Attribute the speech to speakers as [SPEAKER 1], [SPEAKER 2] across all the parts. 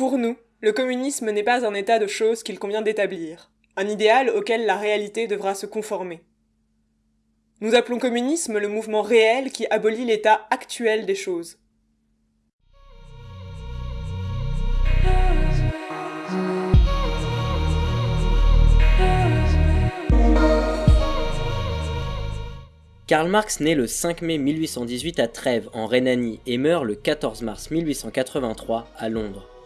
[SPEAKER 1] Pour nous, le communisme n'est pas un état de choses qu'il convient d'établir, un idéal auquel la réalité devra se conformer. Nous appelons communisme le mouvement réel qui abolit l'état actuel des choses.
[SPEAKER 2] Karl Marx naît le 5 mai 1818 à Trèves, en Rhénanie, et meurt le 14 mars 1883 à Londres.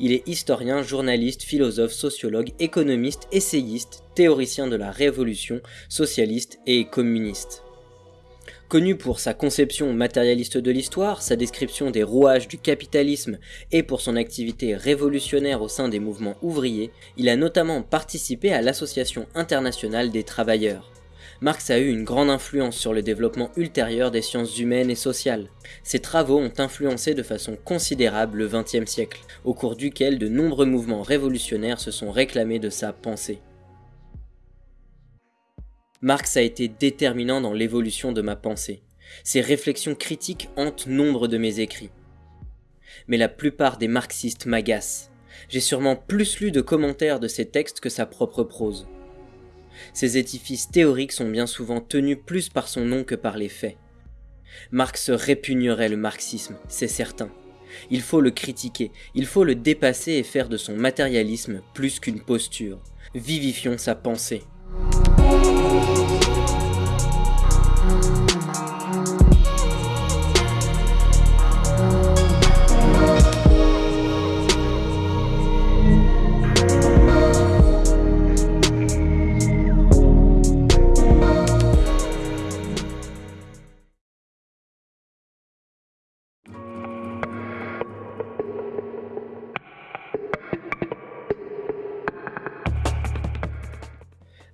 [SPEAKER 2] Il est historien, journaliste, philosophe, sociologue, économiste, essayiste, théoricien de la révolution, socialiste et communiste. Connu pour sa conception matérialiste de l'histoire, sa description des rouages du capitalisme et pour son activité révolutionnaire au sein des mouvements ouvriers, il a notamment participé à l'Association internationale des travailleurs. Marx a eu une grande influence sur le développement ultérieur des sciences humaines et sociales. Ses travaux ont influencé de façon considérable le XXe siècle, au cours duquel de nombreux mouvements révolutionnaires se sont réclamés de sa pensée. Marx a été déterminant dans l'évolution de ma pensée. Ses réflexions critiques hantent nombre de mes écrits. Mais la plupart des marxistes m'agacent. J'ai sûrement plus lu de commentaires de ses textes que sa propre prose. Ces édifices théoriques sont bien souvent tenus plus par son nom que par les faits. Marx répugnerait le marxisme, c'est certain. Il faut le critiquer, il faut le dépasser et faire de son matérialisme plus qu'une posture. Vivifions sa pensée.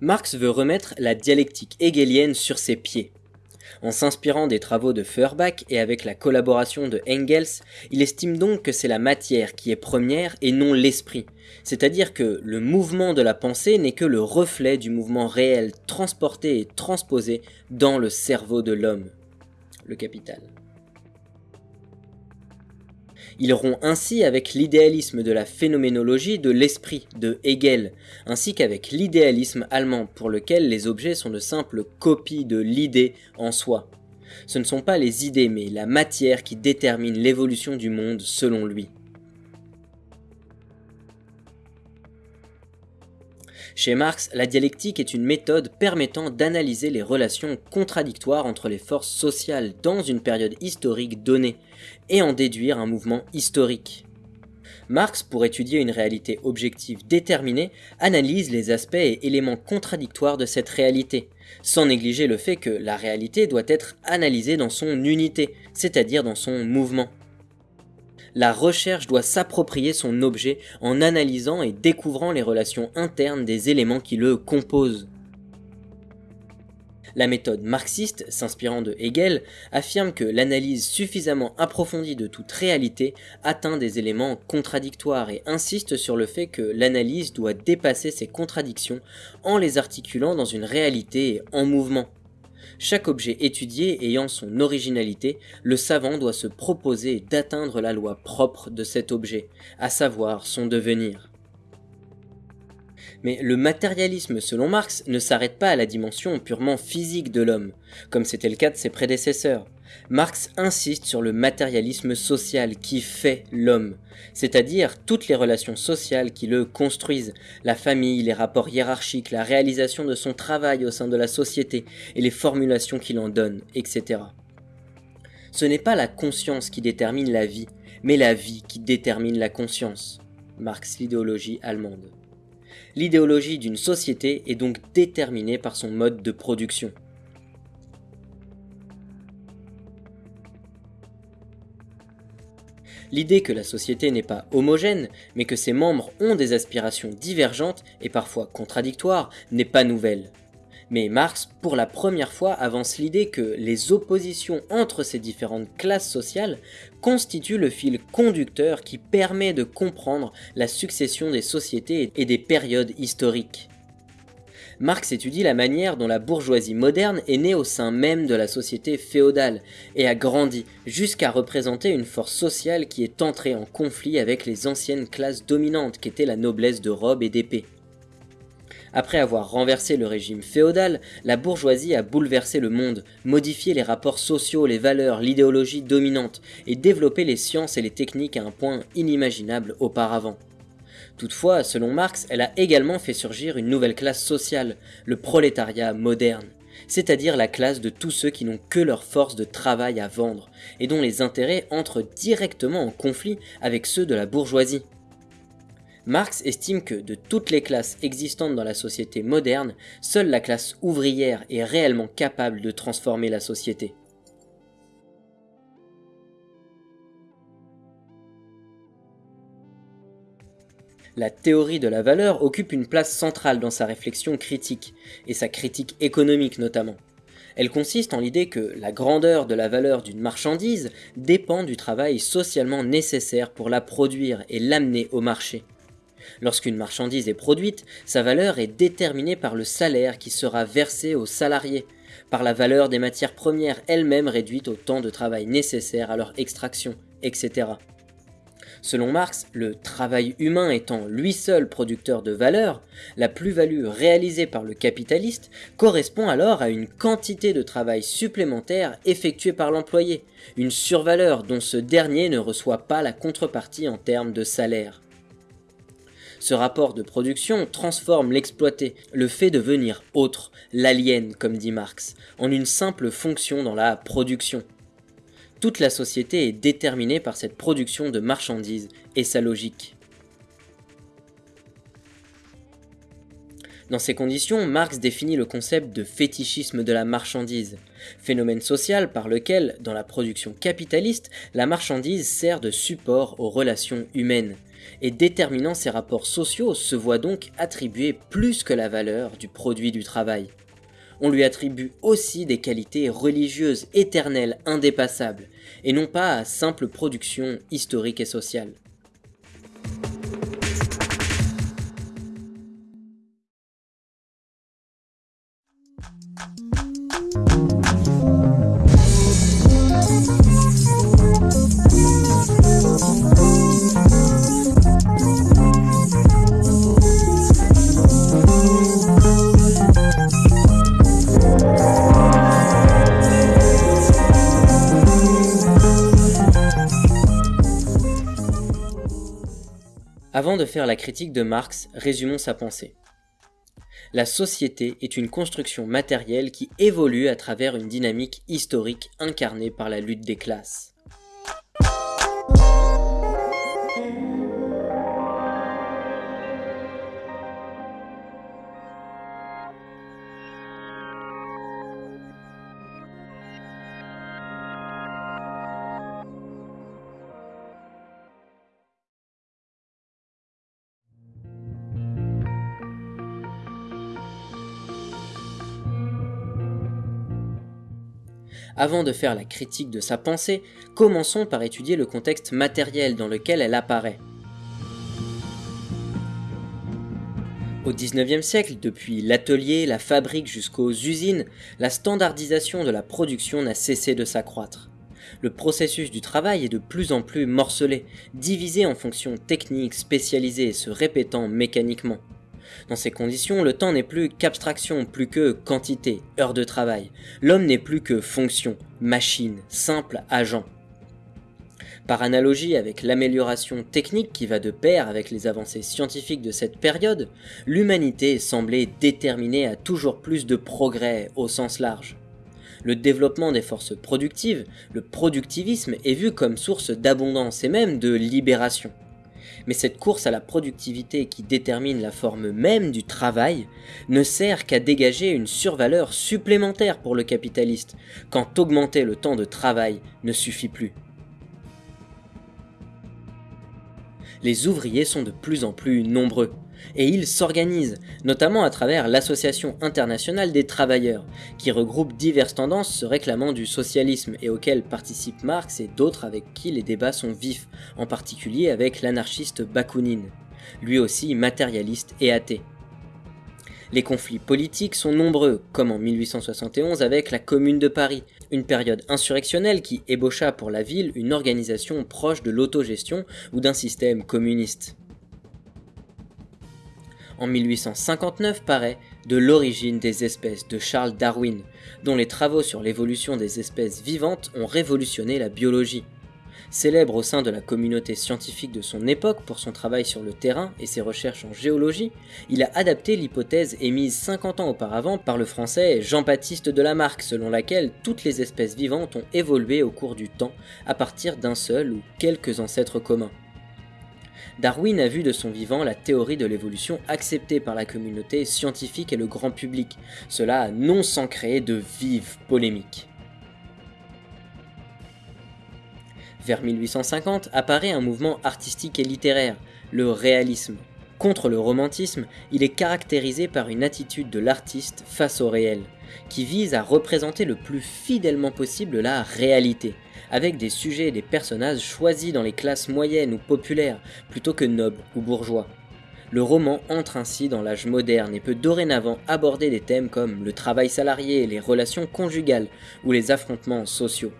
[SPEAKER 2] Marx veut remettre la dialectique hegelienne sur ses pieds. En s'inspirant des travaux de Feuerbach et avec la collaboration de Engels, il estime donc que c'est la matière qui est première et non l'esprit, c'est-à-dire que le mouvement de la pensée n'est que le reflet du mouvement réel transporté et transposé dans le cerveau de l'homme, le capital. Il rompt ainsi avec l'idéalisme de la phénoménologie de l'esprit de Hegel, ainsi qu'avec l'idéalisme allemand pour lequel les objets sont de simples copies de l'idée en soi. Ce ne sont pas les idées mais la matière qui détermine l'évolution du monde selon lui. Chez Marx, la dialectique est une méthode permettant d'analyser les relations contradictoires entre les forces sociales dans une période historique donnée, et en déduire un mouvement historique. Marx, pour étudier une réalité objective déterminée, analyse les aspects et éléments contradictoires de cette réalité, sans négliger le fait que la réalité doit être analysée dans son unité, c'est-à-dire dans son mouvement la recherche doit s'approprier son objet en analysant et découvrant les relations internes des éléments qui le composent. La méthode marxiste, s'inspirant de Hegel, affirme que l'analyse suffisamment approfondie de toute réalité atteint des éléments contradictoires et insiste sur le fait que l'analyse doit dépasser ces contradictions en les articulant dans une réalité en mouvement. Chaque objet étudié ayant son originalité, le savant doit se proposer d'atteindre la loi propre de cet objet, à savoir son devenir. Mais le matérialisme selon Marx ne s'arrête pas à la dimension purement physique de l'homme, comme c'était le cas de ses prédécesseurs. Marx insiste sur le matérialisme social qui fait l'homme, c'est-à-dire toutes les relations sociales qui le construisent, la famille, les rapports hiérarchiques, la réalisation de son travail au sein de la société et les formulations qu'il en donne, etc. Ce n'est pas la conscience qui détermine la vie, mais la vie qui détermine la conscience. Marx l'idéologie allemande. L'idéologie d'une société est donc déterminée par son mode de production. L'idée que la société n'est pas homogène, mais que ses membres ont des aspirations divergentes et parfois contradictoires, n'est pas nouvelle. Mais Marx, pour la première fois, avance l'idée que les oppositions entre ces différentes classes sociales constituent le fil conducteur qui permet de comprendre la succession des sociétés et des périodes historiques. Marx étudie la manière dont la bourgeoisie moderne est née au sein même de la société féodale et a grandi jusqu'à représenter une force sociale qui est entrée en conflit avec les anciennes classes dominantes qu'étaient la noblesse de robe et d'épée. Après avoir renversé le régime féodal, la bourgeoisie a bouleversé le monde, modifié les rapports sociaux, les valeurs, l'idéologie dominante, et développé les sciences et les techniques à un point inimaginable auparavant. Toutefois, selon Marx, elle a également fait surgir une nouvelle classe sociale, le prolétariat moderne, c'est-à-dire la classe de tous ceux qui n'ont que leur force de travail à vendre, et dont les intérêts entrent directement en conflit avec ceux de la bourgeoisie. Marx estime que de toutes les classes existantes dans la société moderne, seule la classe ouvrière est réellement capable de transformer la société. La théorie de la valeur occupe une place centrale dans sa réflexion critique, et sa critique économique notamment. Elle consiste en l'idée que la grandeur de la valeur d'une marchandise dépend du travail socialement nécessaire pour la produire et l'amener au marché. Lorsqu'une marchandise est produite, sa valeur est déterminée par le salaire qui sera versé aux salariés, par la valeur des matières premières elles-mêmes réduites au temps de travail nécessaire à leur extraction, etc. Selon Marx, le travail humain étant lui seul producteur de valeur, la plus-value réalisée par le capitaliste correspond alors à une quantité de travail supplémentaire effectuée par l'employé, une survaleur dont ce dernier ne reçoit pas la contrepartie en termes de salaire. Ce rapport de production transforme l'exploité, le fait devenir autre, l'alien comme dit Marx, en une simple fonction dans la production. Toute la société est déterminée par cette production de marchandises et sa logique. Dans ces conditions, Marx définit le concept de fétichisme de la marchandise, phénomène social par lequel, dans la production capitaliste, la marchandise sert de support aux relations humaines, et déterminant ces rapports sociaux se voit donc attribuer plus que la valeur du produit du travail on lui attribue aussi des qualités religieuses éternelles, indépassables, et non pas à simple production historique et sociale. Avant de faire la critique de Marx, résumons sa pensée. La société est une construction matérielle qui évolue à travers une dynamique historique incarnée par la lutte des classes. Avant de faire la critique de sa pensée, commençons par étudier le contexte matériel dans lequel elle apparaît. Au XIXe siècle, depuis l'atelier, la fabrique jusqu'aux usines, la standardisation de la production n'a cessé de s'accroître. Le processus du travail est de plus en plus morcelé, divisé en fonctions techniques spécialisées et se répétant mécaniquement. Dans ces conditions, le temps n'est plus qu'abstraction, plus que quantité, heure de travail. L'homme n'est plus que fonction, machine, simple agent. Par analogie avec l'amélioration technique qui va de pair avec les avancées scientifiques de cette période, l'humanité semblait déterminée à toujours plus de progrès au sens large. Le développement des forces productives, le productivisme est vu comme source d'abondance et même de libération. Mais cette course à la productivité qui détermine la forme même du travail ne sert qu'à dégager une survaleur supplémentaire pour le capitaliste, quand augmenter le temps de travail ne suffit plus. Les ouvriers sont de plus en plus nombreux, et ils s'organisent, notamment à travers l'Association internationale des travailleurs, qui regroupe diverses tendances se réclamant du socialisme et auquel participent Marx et d'autres avec qui les débats sont vifs, en particulier avec l'anarchiste Bakounine, lui aussi matérialiste et athée. Les conflits politiques sont nombreux, comme en 1871 avec la Commune de Paris, une période insurrectionnelle qui ébaucha pour la ville une organisation proche de l'autogestion ou d'un système communiste. En 1859 paraît De l'origine des espèces de Charles Darwin, dont les travaux sur l'évolution des espèces vivantes ont révolutionné la biologie. Célèbre au sein de la communauté scientifique de son époque pour son travail sur le terrain et ses recherches en géologie, il a adapté l'hypothèse émise 50 ans auparavant par le français Jean-Baptiste de Lamarck selon laquelle toutes les espèces vivantes ont évolué au cours du temps à partir d'un seul ou quelques ancêtres communs. Darwin a vu de son vivant la théorie de l'évolution acceptée par la communauté scientifique et le grand public, cela non sans créer de vives polémiques. Vers 1850 apparaît un mouvement artistique et littéraire, le réalisme. Contre le romantisme, il est caractérisé par une attitude de l'artiste face au réel, qui vise à représenter le plus fidèlement possible la réalité, avec des sujets et des personnages choisis dans les classes moyennes ou populaires, plutôt que nobles ou bourgeois. Le roman entre ainsi dans l'âge moderne et peut dorénavant aborder des thèmes comme le travail salarié, les relations conjugales ou les affrontements sociaux.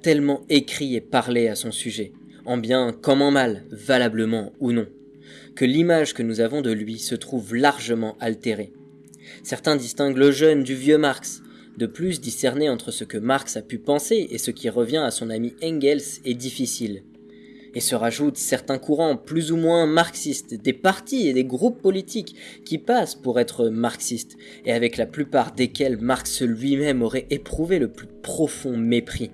[SPEAKER 2] Tellement écrit et parlé à son sujet, en bien comme en mal, valablement ou non, que l'image que nous avons de lui se trouve largement altérée. Certains distinguent le jeune du vieux Marx. De plus, discerner entre ce que Marx a pu penser et ce qui revient à son ami Engels est difficile. Et se rajoutent certains courants plus ou moins marxistes, des partis et des groupes politiques qui passent pour être marxistes, et avec la plupart desquels Marx lui-même aurait éprouvé le plus profond mépris.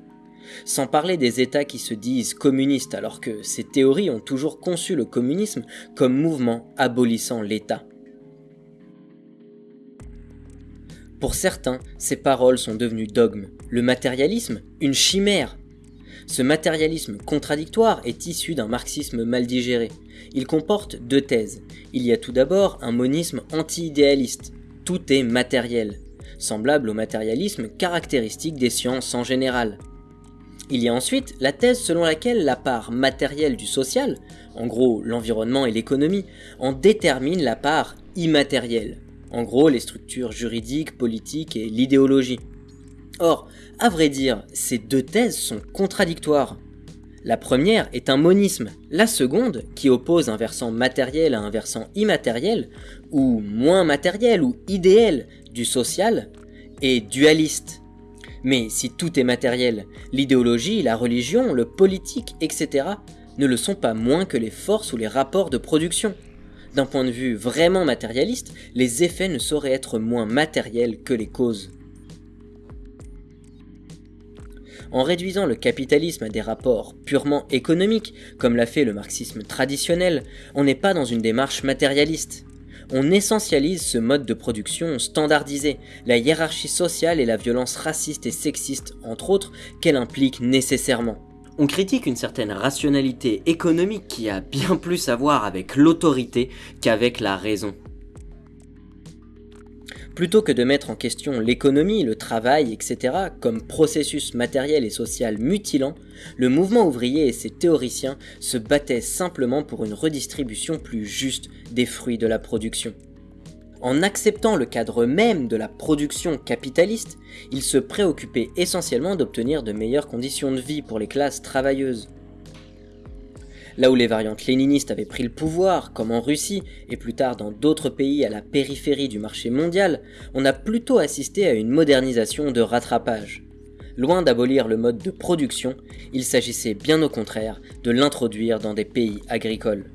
[SPEAKER 2] Sans parler des États qui se disent communistes alors que ces théories ont toujours conçu le communisme comme mouvement abolissant l'État. Pour certains, ces paroles sont devenues dogmes, le matérialisme, une chimère. Ce matérialisme contradictoire est issu d'un marxisme mal digéré. Il comporte deux thèses. Il y a tout d'abord un monisme anti-idéaliste. Tout est matériel, semblable au matérialisme caractéristique des sciences en général. Il y a ensuite la thèse selon laquelle la part matérielle du social, en gros l'environnement et l'économie, en détermine la part immatérielle, en gros les structures juridiques, politiques et l'idéologie. Or, à vrai dire, ces deux thèses sont contradictoires. La première est un monisme, la seconde, qui oppose un versant matériel à un versant immatériel, ou moins matériel ou idéal du social, est dualiste. Mais si tout est matériel, l'idéologie, la religion, le politique, etc. ne le sont pas moins que les forces ou les rapports de production. D'un point de vue vraiment matérialiste, les effets ne sauraient être moins matériels que les causes. En réduisant le capitalisme à des rapports purement économiques, comme l'a fait le marxisme traditionnel, on n'est pas dans une démarche matérialiste on essentialise ce mode de production standardisé, la hiérarchie sociale et la violence raciste et sexiste, entre autres, qu'elle implique nécessairement. On critique une certaine rationalité économique qui a bien plus à voir avec l'autorité qu'avec la raison. Plutôt que de mettre en question l'économie, le travail, etc., comme processus matériel et social mutilant, le mouvement ouvrier et ses théoriciens se battaient simplement pour une redistribution plus juste des fruits de la production. En acceptant le cadre même de la production capitaliste, ils se préoccupaient essentiellement d'obtenir de meilleures conditions de vie pour les classes travailleuses. Là où les variantes léninistes avaient pris le pouvoir, comme en Russie et plus tard dans d'autres pays à la périphérie du marché mondial, on a plutôt assisté à une modernisation de rattrapage. Loin d'abolir le mode de production, il s'agissait bien au contraire de l'introduire dans des pays agricoles.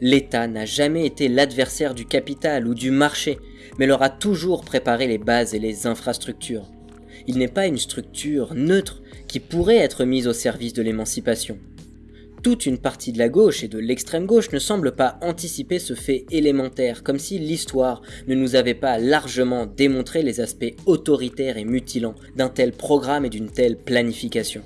[SPEAKER 2] L'État n'a jamais été l'adversaire du capital ou du marché, mais leur a toujours préparé les bases et les infrastructures. Il n'est pas une structure neutre qui pourrait être mise au service de l'émancipation. Toute une partie de la gauche et de l'extrême gauche ne semble pas anticiper ce fait élémentaire, comme si l'histoire ne nous avait pas largement démontré les aspects autoritaires et mutilants d'un tel programme et d'une telle planification.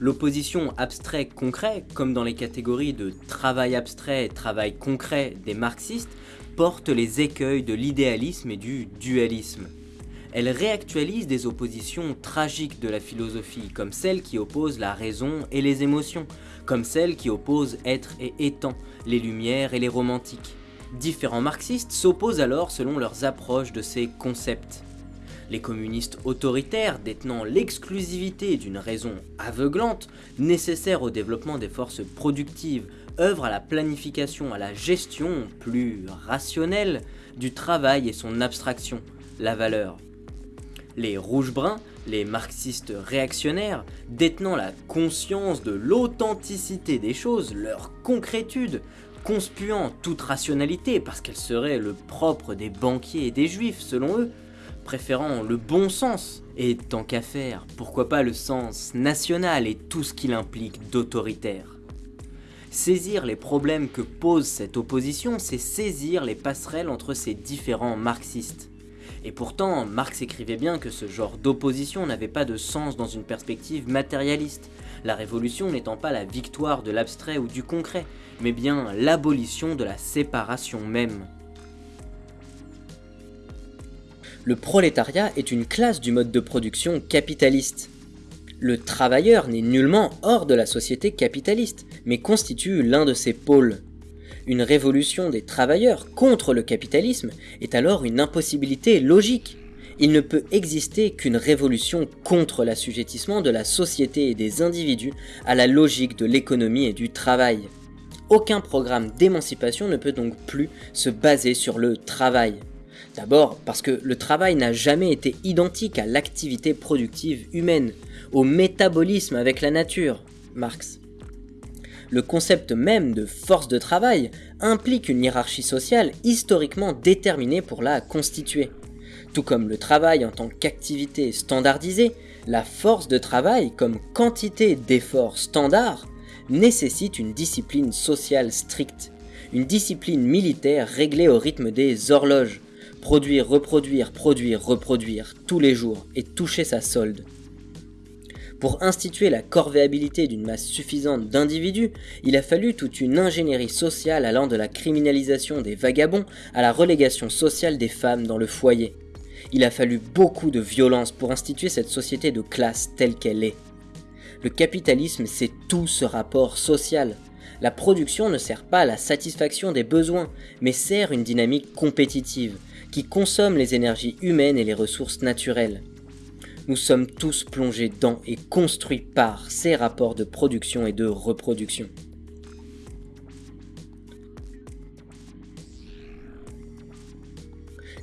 [SPEAKER 2] L'opposition abstrait-concret, comme dans les catégories de travail abstrait et travail concret des marxistes, porte les écueils de l'idéalisme et du dualisme. Elle réactualise des oppositions tragiques de la philosophie, comme celle qui oppose la raison et les émotions, comme celle qui oppose être et étant, les lumières et les romantiques. Différents marxistes s'opposent alors selon leurs approches de ces concepts. Les communistes autoritaires détenant l'exclusivité d'une raison aveuglante, nécessaire au développement des forces productives, œuvrent à la planification, à la gestion plus rationnelle du travail et son abstraction, la valeur. Les rouges-bruns, les marxistes réactionnaires, détenant la conscience de l'authenticité des choses, leur concrétude, conspuant toute rationalité parce qu'elle serait le propre des banquiers et des juifs selon eux, préférant le bon sens, et tant qu'à faire, pourquoi pas le sens national et tout ce qu'il implique d'autoritaire. Saisir les problèmes que pose cette opposition, c'est saisir les passerelles entre ces différents marxistes. Et pourtant, Marx écrivait bien que ce genre d'opposition n'avait pas de sens dans une perspective matérialiste, la révolution n'étant pas la victoire de l'abstrait ou du concret, mais bien l'abolition de la séparation même. Le prolétariat est une classe du mode de production capitaliste. Le travailleur n'est nullement hors de la société capitaliste, mais constitue l'un de ses pôles. Une révolution des travailleurs contre le capitalisme est alors une impossibilité logique. Il ne peut exister qu'une révolution contre l'assujettissement de la société et des individus à la logique de l'économie et du travail. Aucun programme d'émancipation ne peut donc plus se baser sur le travail. D'abord parce que le travail n'a jamais été identique à l'activité productive humaine, au métabolisme avec la nature, Marx. Le concept même de force de travail implique une hiérarchie sociale historiquement déterminée pour la constituer. Tout comme le travail en tant qu'activité standardisée, la force de travail comme quantité d'efforts standard nécessite une discipline sociale stricte, une discipline militaire réglée au rythme des horloges, Produire, reproduire, produire, reproduire, tous les jours, et toucher sa solde. Pour instituer la corvéabilité d'une masse suffisante d'individus, il a fallu toute une ingénierie sociale allant de la criminalisation des vagabonds à la relégation sociale des femmes dans le foyer. Il a fallu beaucoup de violence pour instituer cette société de classe telle qu'elle est. Le capitalisme, c'est tout ce rapport social. La production ne sert pas à la satisfaction des besoins, mais sert une dynamique compétitive, qui consomme les énergies humaines et les ressources naturelles. Nous sommes tous plongés dans et construits par ces rapports de production et de reproduction.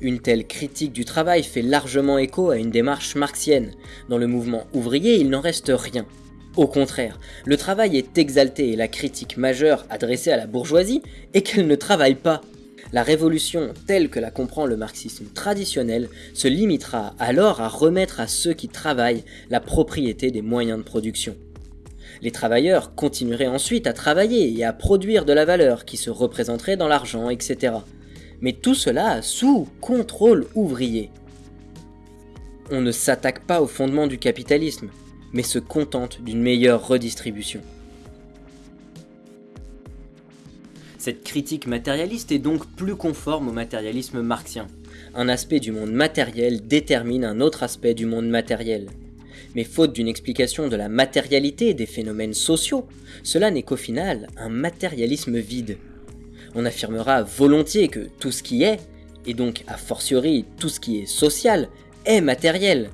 [SPEAKER 2] Une telle critique du travail fait largement écho à une démarche marxienne. Dans le mouvement ouvrier, il n'en reste rien. Au contraire, le travail est exalté et la critique majeure adressée à la bourgeoisie est qu'elle ne travaille pas. La révolution telle que la comprend le marxisme traditionnel se limitera alors à remettre à ceux qui travaillent la propriété des moyens de production. Les travailleurs continueraient ensuite à travailler et à produire de la valeur qui se représenterait dans l'argent, etc. Mais tout cela sous contrôle ouvrier. On ne s'attaque pas au fondement du capitalisme, mais se contente d'une meilleure redistribution. Cette critique matérialiste est donc plus conforme au matérialisme marxien. Un aspect du monde matériel détermine un autre aspect du monde matériel. Mais faute d'une explication de la matérialité des phénomènes sociaux, cela n'est qu'au final un matérialisme vide. On affirmera volontiers que tout ce qui est, et donc a fortiori tout ce qui est social, est matériel,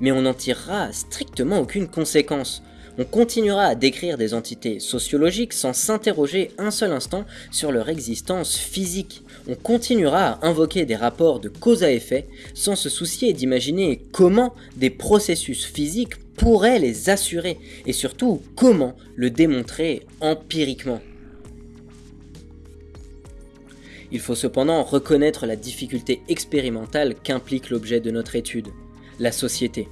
[SPEAKER 2] mais on n'en tirera strictement aucune conséquence, on continuera à décrire des entités sociologiques sans s'interroger un seul instant sur leur existence physique. On continuera à invoquer des rapports de cause à effet sans se soucier d'imaginer comment des processus physiques pourraient les assurer et surtout comment le démontrer empiriquement. Il faut cependant reconnaître la difficulté expérimentale qu'implique l'objet de notre étude, la société.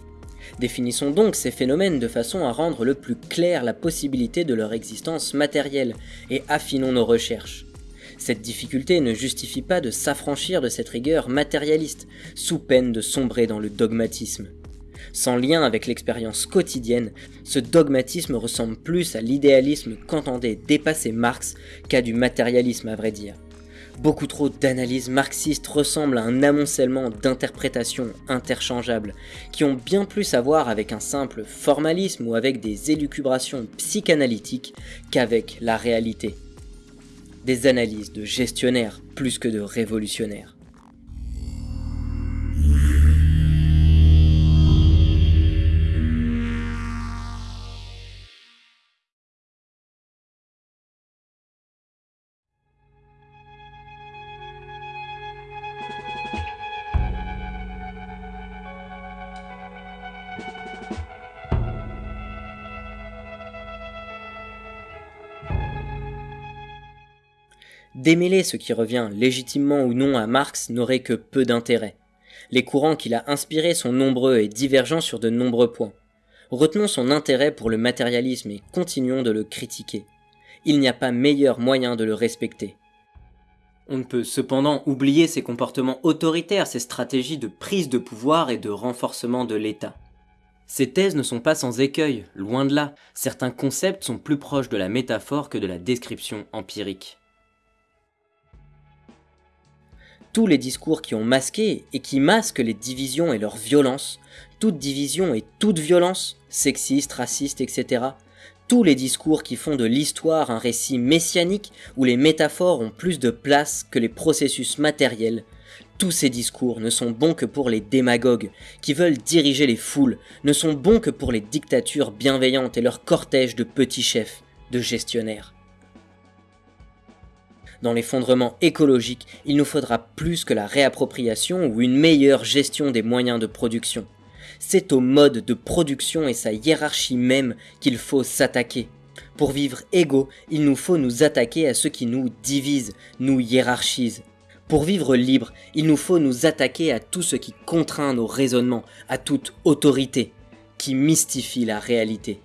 [SPEAKER 2] Définissons donc ces phénomènes de façon à rendre le plus clair la possibilité de leur existence matérielle, et affinons nos recherches. Cette difficulté ne justifie pas de s'affranchir de cette rigueur matérialiste, sous peine de sombrer dans le dogmatisme. sans lien avec l'expérience quotidienne, ce dogmatisme ressemble plus à l'idéalisme qu'entendait dépasser Marx qu'à du matérialisme à vrai dire. Beaucoup trop d'analyses marxistes ressemblent à un amoncellement d'interprétations interchangeables, qui ont bien plus à voir avec un simple formalisme ou avec des élucubrations psychanalytiques qu'avec la réalité. Des analyses de gestionnaires plus que de révolutionnaires. Démêler ce qui revient légitimement ou non à Marx n'aurait que peu d'intérêt. Les courants qu'il a inspirés sont nombreux et divergents sur de nombreux points. Retenons son intérêt pour le matérialisme et continuons de le critiquer. Il n'y a pas meilleur moyen de le respecter. On ne peut cependant oublier ses comportements autoritaires, ses stratégies de prise de pouvoir et de renforcement de l'État. Ces thèses ne sont pas sans écueil, loin de là. Certains concepts sont plus proches de la métaphore que de la description empirique. Tous les discours qui ont masqué et qui masquent les divisions et leur violence, toute division et toute violence, sexiste, raciste, etc., tous les discours qui font de l'histoire un récit messianique où les métaphores ont plus de place que les processus matériels, tous ces discours ne sont bons que pour les démagogues qui veulent diriger les foules, ne sont bons que pour les dictatures bienveillantes et leurs cortèges de petits chefs, de gestionnaires. Dans l'effondrement écologique, il nous faudra plus que la réappropriation ou une meilleure gestion des moyens de production. C'est au mode de production et sa hiérarchie même qu'il faut s'attaquer. Pour vivre égaux, il nous faut nous attaquer à ceux qui nous divisent, nous hiérarchisent. Pour vivre libre, il nous faut nous attaquer à tout ce qui contraint nos raisonnements, à toute autorité, qui mystifie la réalité.